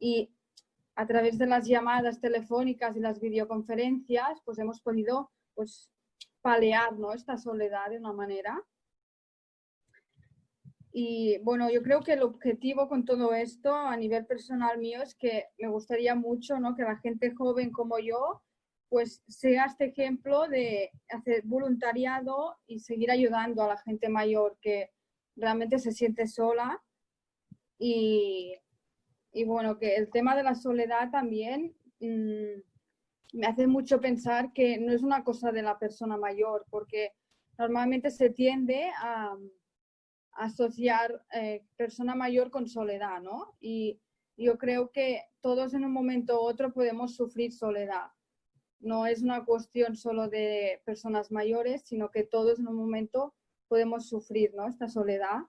y a través de las llamadas telefónicas y las videoconferencias, pues hemos podido pues, palear ¿no? esta soledad de una manera. Y bueno, yo creo que el objetivo con todo esto a nivel personal mío es que me gustaría mucho ¿no? que la gente joven como yo pues sea este ejemplo de hacer voluntariado y seguir ayudando a la gente mayor que realmente se siente sola. Y, y bueno, que el tema de la soledad también mmm, me hace mucho pensar que no es una cosa de la persona mayor, porque normalmente se tiende a, asociar eh, persona mayor con soledad, ¿no? Y yo creo que todos en un momento u otro podemos sufrir soledad. No es una cuestión solo de personas mayores, sino que todos en un momento podemos sufrir, ¿no? Esta soledad.